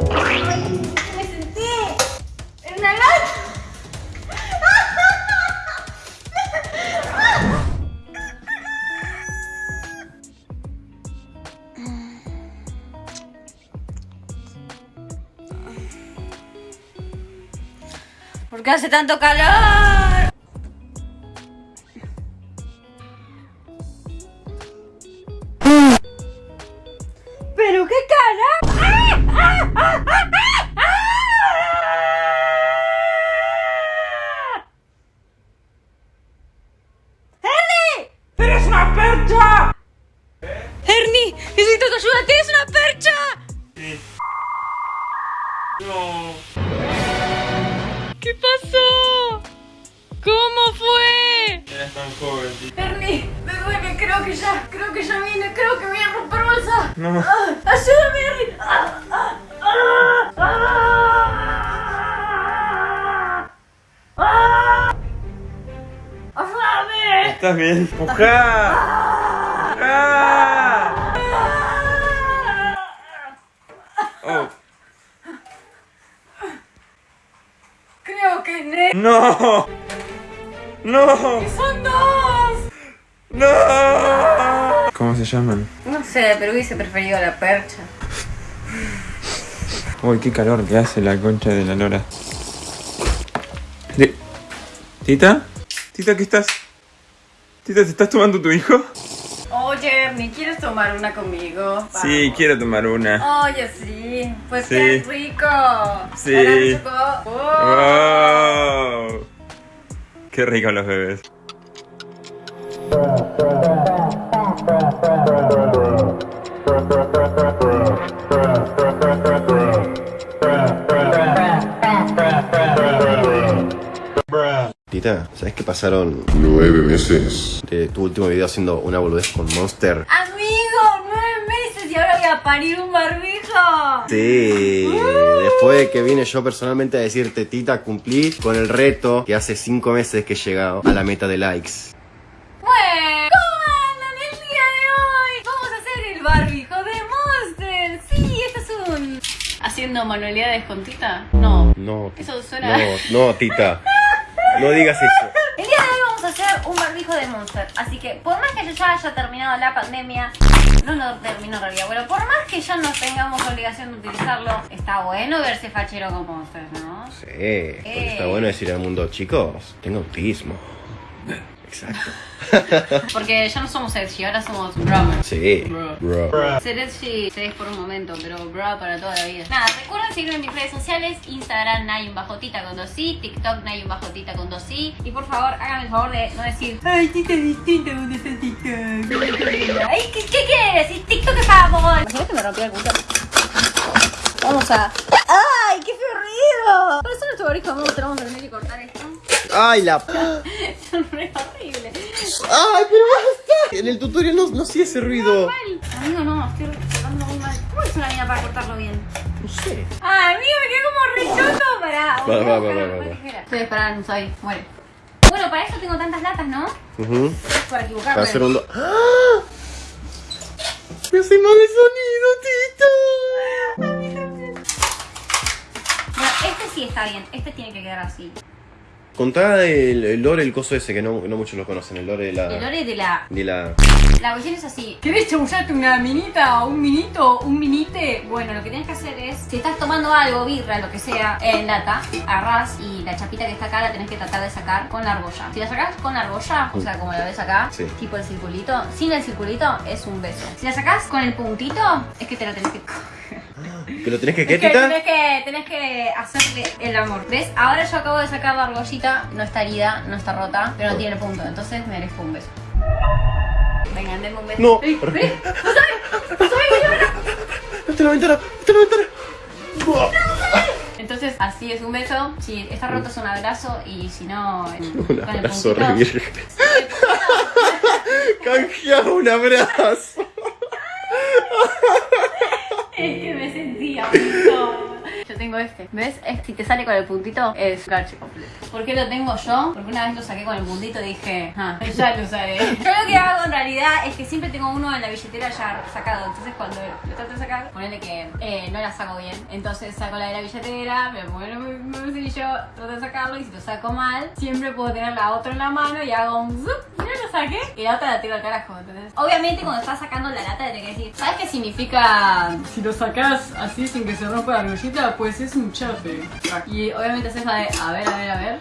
Me sentí en una. ¿Por qué hace tanto calor? ¿Pero qué cara? Que ya, creo que ya viene, creo que voy a romper bolsa. No. Ah, ¡Ayúdame, Ernie! Ah, ah, ah, ah, ah. ¡Ayúdame! ¿Estás bien? ¡Pujá! Oh. Creo que ne... ¡No! ¡No! ¡Son dos! ¡No! ¿Cómo se llaman? No sé, pero hubiese preferido la percha. Uy, qué calor que hace la concha de la lora. De- ¿Tita? ¿Tita qué estás? ¿Tita te estás tomando tu hijo? Oye, Ernie, ¿quieres tomar una conmigo? Sí, Vamos. quiero tomar una. Oye, sí. Pues Sí. qué rico. Sí. Ahora chocó. Oh. ¡Wow! Qué rico los bebés. Tita, ¿sabes que pasaron Nueve meses. de tu último video haciendo una boludez con Monster? Amigo, nueve meses y ahora voy a parir un barbijo. Sí, después de que vine yo personalmente a decirte, Tita, cumplí con el reto que hace cinco meses que he llegado a la meta de likes. ¿Haciendo manualidades con Tita? No. No, Eso suena- No, no, Tita. No digas eso. El día de hoy vamos a hacer un barbijo de Monster. Así que por más que yo ya haya terminado la pandemia, no lo termino en realidad. Bueno, por más que ya no tengamos obligación de utilizarlo, está bueno verse fachero con Monster, ¿no? Sí, está bueno decir al mundo, chicos, tengo autismo. Exacto. Porque ya no somos Edgy, ahora somos Brahma. Sí, bro. Ser Edgy se es por un momento, pero bra para toda la vida. Nada, recuerden seguirme en mis redes sociales, Instagram Nay un bajotita con dos i, TikTok Nay un bajotita con dos i. Y por favor, háganme el favor de no decir Ay, Tita es distinta cuando está TikTok. Ay, ¿qué, qué quieres? Si TikTok es. Imagínate que me rompí el culo. Vamos a... ¡Ay, qué feo ruido! Por eso nuestro barbijo vamos a tener que cortar esto. ¡Ay, la... Es re. ¡Ay, pero basta! En el tutorial no, no hacía ese ruido. Mal. Amigo, no, estoy cortando muy mal. ¿Cómo es una mina para cortarlo bien? No sé. Ay, amigo, me quedé como rechoto para. Va, va, va, va, va. Estoy esperando, soy. Muere. Bueno, para eso tengo tantas latas, ¿no? Ujú. Para equivocarme. Para hacer un... do- ¡Ah! Me hace mal el sonido, Tita. Bueno, este sí está bien. Este tiene que quedar así. Contá el, el lore, el coso ese, que no, no muchos lo conocen, el lore de la... El lore de la. De la... La cuestión es así. ¿Querés chamullarte una minita o un minito, un minite? Bueno, lo que tienes que hacer es, si estás tomando algo, birra, lo que sea, en lata, agarrás y la chapita que está acá la tenés que tratar de sacar con la argolla. Si la sacás con la argolla, o sea, como la ves acá, Sí. tipo el circulito, sin el circulito es un beso. Si la sacás con el puntito, es que te la tenés que ¿Que lo tenés que qué, que Tita? tenés que, tenés que hacerle el amor. ¿Ves? Ahora yo acabo de sacar la argollita, no está herida, no está rota, pero no tiene punto. Entonces merezco un beso. Venga, denme un beso. No. ¡No sabes! ¡No sabes no- ¡Está en la ventana! ¡Está en la ventana! Entonces, así es un beso. Si está roto es un abrazo y si no. Un abrazo re virgen. Canjea un abrazo. Es que tengo este. ¿Ves? Es- si te sale con el puntito, es garche completo. ¿Por qué lo tengo yo? Porque una vez lo saqué con el puntito y dije, ah, ya lo usaré. Yo lo que hago en realidad es que siempre tengo uno en la billetera ya sacado. Entonces cuando lo trato de sacar, ponele que eh, no la saco bien. Entonces saco la de la billetera, me pongo en el bolsillo, trato de sacarlo y si lo saco mal, siempre puedo tener la otra en la mano y hago un zup, y ya lo saqué y la otra la tiro al carajo. Entonces, obviamente cuando estás sacando la lata te tenés que decir, ¿sabes qué significa Si lo sacas así sin que se rompa la argollita, pues es un chape. Y obviamente haces la de a ver, a ver, a ver.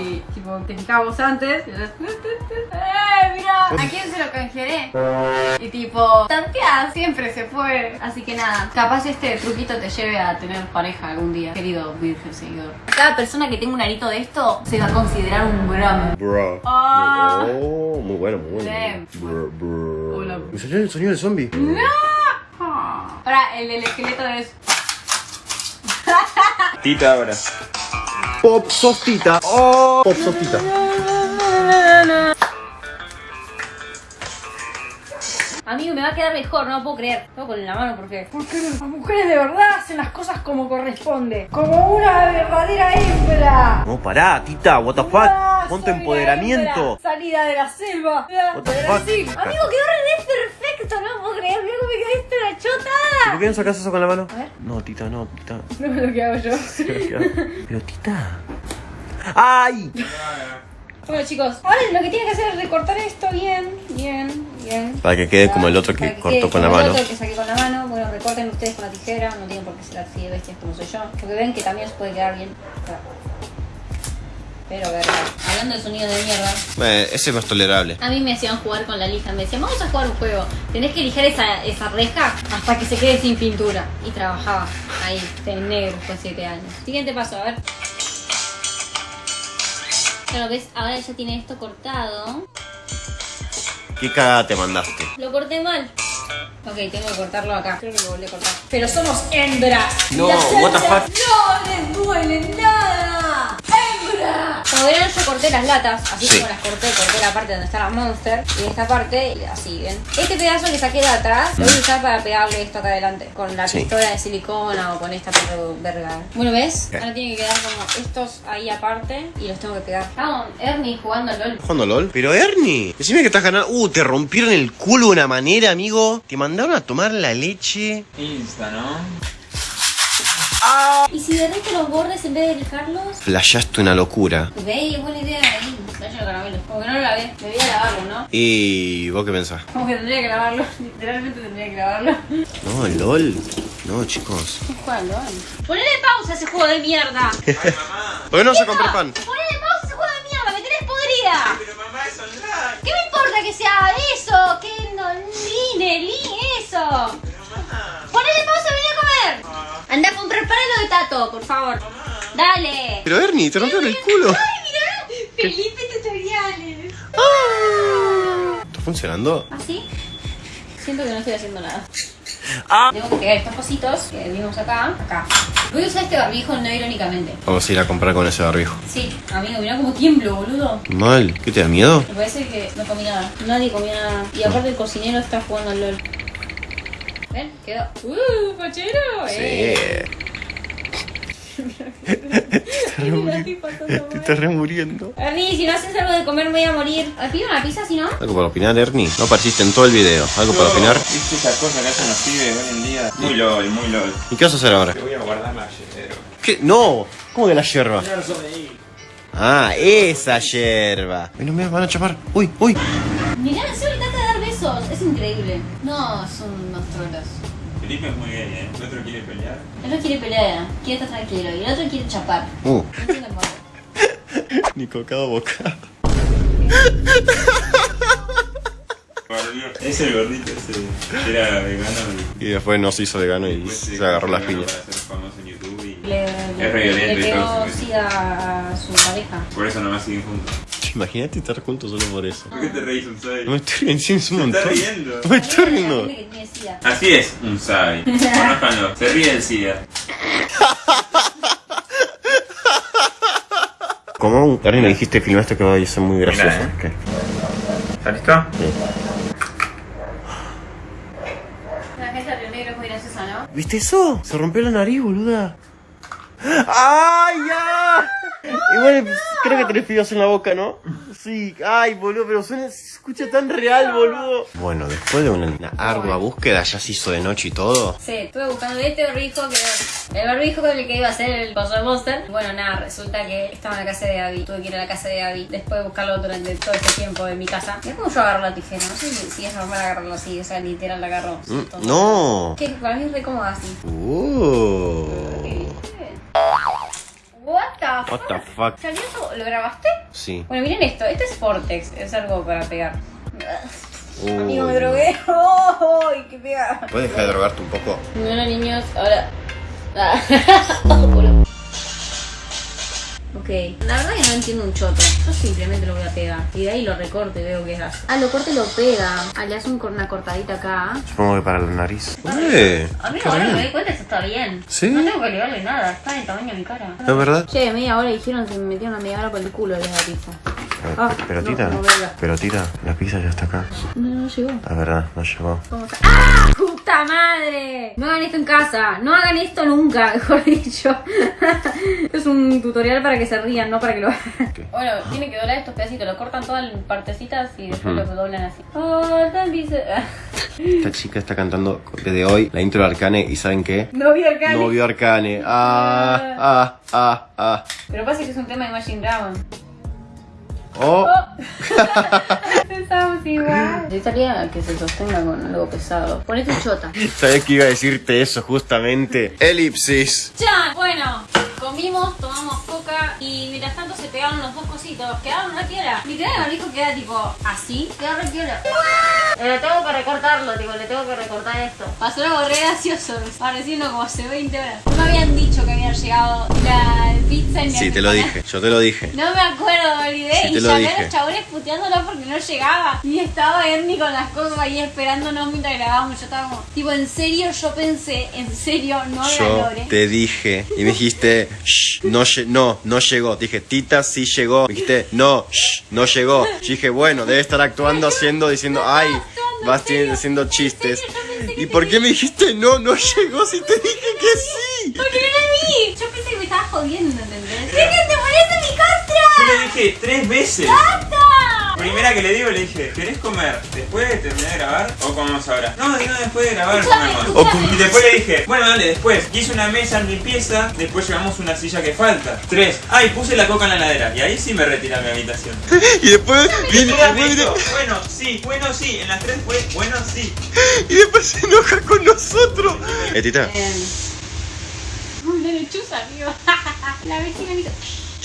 Y tipo, te fijabas antes. Y ¡Eh, mira! ¿A quién se lo canjearé? Y tipo, tanteás, siempre se puede. Así que nada, capaz este truquito te lleve a tener pareja algún día, querido virgen seguidor. Cada persona que tenga un arito de esto se va a considerar un bram. Bro. Ah. Oh, muy bueno, muy bueno. Bro, bro. Hola. Me salió el sonido del zombie. Ahora, el del esqueleto es. Tita ahora. Pop sostita. Oh, pop sostita. Amigo, me va a quedar mejor, no lo puedo creer. Tengo con la mano porque. Porque las mujeres de verdad hacen las cosas como corresponde. Como una verdadera hembra. No, pará, tita, what the fuck. Pon tu soy la empoderamiento. Salida de la selva. What the fuck? Amigo, quedó re perfecto, no lo puedo creer. Me quedé la chotada. ¿Por qué no sacas eso con la mano? A ver. No, tita, no, tita. No es lo que hago yo. Pero tita. ¡Ay! Bueno chicos, ahora lo que tienen que hacer es recortar esto bien, bien, bien. Para que quede como el otro que quede cortó con la como el mano. otro que saqué con la mano. Bueno, recorten ustedes con la tijera, no tienen por qué ser así de bestias como soy yo. Porque ven que también se puede quedar bien. Pero verga. Hablando de sonido de mierda, Eh, ese no es tolerable. a mí me hacían jugar con la lija. Me decían, vamos a jugar un juego. Tenés que lijar esa, esa reja hasta que se quede sin pintura. Y trabajaba ahí, en negro, de 7 años. Siguiente paso, a ver. Claro, ves, ahora ya tiene esto cortado. ¿Qué cagada te mandaste? Lo corté mal. Ok, tengo que cortarlo acá. Creo que lo volví a cortar. Pero somos hembras. No, what the fuck? No les duele nada. Como verán, yo corté las latas. Así Sí. como las corté, corté la parte donde está la monster. Y esta parte, así, ¿ven? Este pedazo que saqué de atrás, lo voy a usar para pegarle esto acá adelante. Con la Sí. pistola de silicona o con esta perro verga. Bueno, ¿ves? Ahora tiene que quedar como estos ahí aparte. Y los tengo que pegar. Vamos, Ernie jugando al LOL. ¿Jugando LOL? Pero Ernie, decime que estás ganando. Uh, te rompieron el culo de una manera, amigo. Te mandaron a tomar la leche. Insta, ¿no? ¿Y si derrite los bordes en vez de lijarlos? Flashaste una locura. Ve, es buena idea ahí. Vaya caramelo. Como que no lo lavé. Debería lavarlo, ¿no? ¿Y vos qué pensás? Como que tendría que lavarlo. Literalmente tendría que lavarlo. No, LOL. No, chicos. ¿Qué juega LOL? Ponele pausa a ese juego de mierda. ¿Por qué no se compré pan? Ponele pausa a ese juego de mierda. Me tenés podrida. Pero mamá es online. Por favor. Dale. Pero Ernie, te rompieron el culo. Ay, mira. Felipe tutoriales. ¿Está funcionando? ¿Así? Siento que no estoy haciendo nada. Ah. Tengo que pegar estos cositos que vimos acá, acá. Voy a usar este barbijo no irónicamente. Vamos a ir a comprar con ese barbijo. Sí, amigo, mirá cómo tiemblo, boludo. Mal. ¿Qué te da miedo? Me parece que no comí nada. Nadie comió nada. Y aparte el cocinero está jugando al LOL. ¿Ven? Quedó. ¡Uh, fachero! Eh. Te estás remuriendo. Ernie, si no haces algo de comer me voy a morir. ¿Me pido una pizza si no? ¿Algo para opinar, Ernie? No apareciste en todo el video. ¿Algo para opinar? ¿Viste esas cosas que hacen los pibes hoy en día? Muy lol, muy lol. ¿Y qué vas a hacer ahora? Te voy a guardar la yerba. ¿Qué? No. ¿Cómo que la yerba? Ah, esa yerba. No me van a chapar. Uy, uy. Mirá, solo trata de dar besos. Es increíble. No, son unos trolos. Felipe es muy gay, ¿eh? El otro quiere pelear. El otro quiere pelear, quiere estar tranquilo. Y el otro quiere chapar. Uh. Ni cocado boca. Es el gordito ese era vegano y Y después no se hizo vegano y después se agarró las piñas. Para ser famoso en YouTube y Le, Es re violento le pegó sida a su pareja. por eso nomás siguen juntos. Imagínate estar juntos solo por eso. ¿Por qué te reís un sai? No me estoy riendo, sí, es un está montón. riendo. No me estoy riendo. Así es un sai. Conózcanlo. Se ríe del SIDA. Como Ernie me dijiste filmaste que va a ser muy gracioso. Mirá, ¿eh? ¿Qué? ¿Está listo? La gente de negro es muy graciosa, ¿no? ¿Viste eso? Se rompió la nariz, boluda. ¡Ay, ya! Igual creo que tenés fideos en la boca, ¿no? Sí, ay, boludo, pero suena, se escucha tan real, boludo. Bueno, después de una, una ardua búsqueda, ya se hizo de noche y todo. Sí, estuve buscando este barbijo que el barbijo con el que iba a ser el Pozo Monster. Bueno, nada, resulta que estaba en la casa de Abby. Tuve que ir a la casa de Abby después de buscarlo durante todo este tiempo en mi casa. Es como yo agarro la tijera, no sé si, si es normal agarrarlo así, o sea, literal la agarro. Mm, no. Que para mí es re cómodo así. Uh. What the fuck? What the fuck? ¿Salió eso? ¿Lo grabaste? Sí. Bueno, miren esto. Este es Vortex. Es algo para pegar. Uy. Amigo, me drogué. ¡Oh! ¡Qué pega! ¿Puedes dejar de drogarte un poco? Bueno, niños, ahora. Ah. Ok, la verdad que no entiendo un choto. Yo simplemente lo voy a pegar. Y de ahí lo recorto y veo qué hace. Ah, lo corta y lo pega. Ah, le hace un- una cortadita acá. Supongo que para la nariz. ¡Eh! Amigo, ahora me doy cuenta, eso está bien. ¿Sí? No tengo que elevarle nada. Está del tamaño de mi cara. ¿Es verdad? Che, media hora dijeron se me metieron una media hora por el culo de la pizza. Ah, pero no, tita, no, verga. pero tita, la pizza ya está acá. No, no llegó. La verdad, no llegó. ¿Cómo está? ¡Ah! ¡Puta madre! No hagan esto en casa. No hagan esto nunca, mejor dicho. es un tutorial para que se rían, no para que lo hagan. Bueno, tiene que doblar estos pedacitos. Lo cortan todas en partecitas y después Ujú. lo doblan así. Oh, tan Esta chica está cantando desde hoy la intro de Arcane y ¿saben qué? No vi Arcane. No vio Arcane. Ah, ah, ah, ah. Pero pasa que es un tema de Imagine Dragon. Oh, Pensamos igual. Necesitaría que se sostenga con algo pesado. Ponete chota. sabes que iba a decirte eso justamente. Elipsis. Ya, bueno, comimos, tomamos coca y mientras tanto se pegaron los dos cositos. Quedaron una piola. Literal, el barbijo queda tipo así. Queda re piola. Le tengo que recortarlo, tipo, le tengo que recortar esto. Pasó algo re gracioso, pareciendo como hace 20 horas. No me habían dicho que había llegado la pizza en mi Sí, te lo dije, yo te lo dije. No me acuerdo, me olvidé. Sí, te y lo llamé a los chabones puteándola porque no llegaba. Y estaba Ernie con las cosas ahí esperándonos mientras grabábamos. Yo estaba como, tipo, en serio, yo pensé, en serio, no la Yo logré. te dije y me dijiste, "Shh, no, lle- no, no llegó. Dije, Tita sí llegó. Dijiste, no, shh, no llegó. Yo dije, bueno, debe estar actuando, haciendo, diciendo, ay, vas haciendo en chistes. ¿Y por qué me dijiste, no, no llegó si te dije que sí? Porque no la vi. Yo pensé que me estaba jodiendo, ¿entendés? ¡Sí que te pones en mi contra! Yo le dije tres veces. ¡Basta! Primera que le digo, le dije, ¿querés comer después de terminar de grabar o comemos ahora? No, digo después de grabar Escuchame, comemos. escuchame. Y después le dije, bueno, dale, después. Hice una mesa en mi pieza, después llevamos una silla que falta. Tres. Ah, y puse la coca en la heladera. Y ahí sí me retiré a mi habitación. Y después viene, Bueno, sí, bueno, sí. En las tres fue, bueno, sí. y después se enoja con nosotros. Eh, Tita, Una lechuza, amigo. La vecina me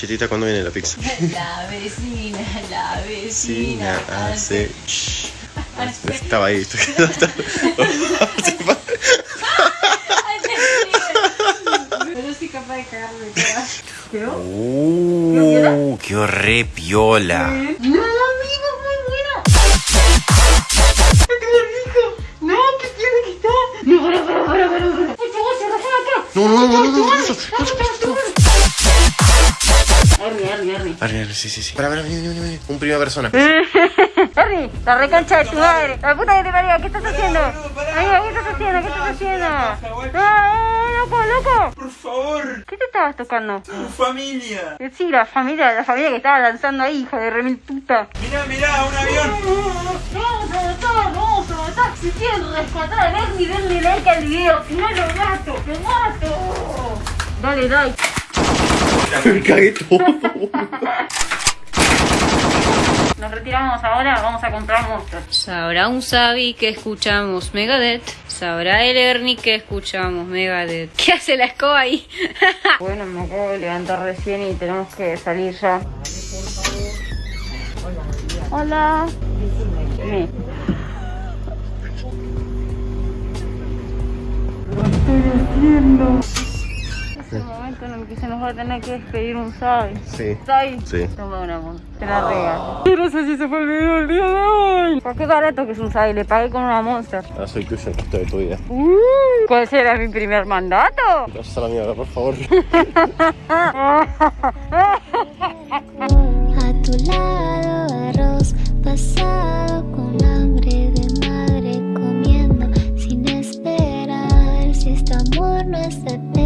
hizo... che, Tita, ¿cuándo viene la pizza? La vecina, la Sí, vecina. hace. shh. hace- Estaba ahí. Pero sí capaz de cagarme. ¿Quedó? Uh, qué piola. No, amigo, muy bueno. No, que tiene que estar. No, para, para, para. Por favor, se acá. No, no, no, no, no, no, no. Ernie, Arre, sí, sí, sí. Para, para, vení, vení, vení. Un primera persona. Ernie, la recancha de tu madre. La puta que te parió, ¿qué estás haciendo? Amigo, ¿qué estás haciendo? ¿Qué estás haciendo? No, loco, loco. Por favor, ¿Qué te estabas tocando? tu familia. Sí, la familia, la familia que estaba lanzando ahí, hijo de remil puta. Mirá, mirá, un avión. Vamos a matar, vamos a matar. Si quieren rescatar a Ernie, denle like al video. Si no, lo mato, lo mato. Dale like. Me cagué todo. Nos retiramos ahora, vamos a comprar monstruos. Sabrá un Sabi que escuchamos Megadeth. Sabrá el Ernie que escuchamos Megadeth. ¿Qué hace la escoba ahí? bueno, me acabo de levantar recién y tenemos que salir ya. Hola. Sí este momento en el que se nos va a tener que despedir un Sai. Sí. Sai. Sí. Toma una monta. Te la regalo. Yo no sé si se fue el video el día de hoy. ¿Por qué barato que es un Sai? Le pagué con una monster. Ah, soy tuyo el resto de tu vida. ¿Cuál será mi primer mandato? Vas a la mierda, por favor. a tu lado, arroz pasado con hambre de madre comiendo sin esperar si este amor no es eterno.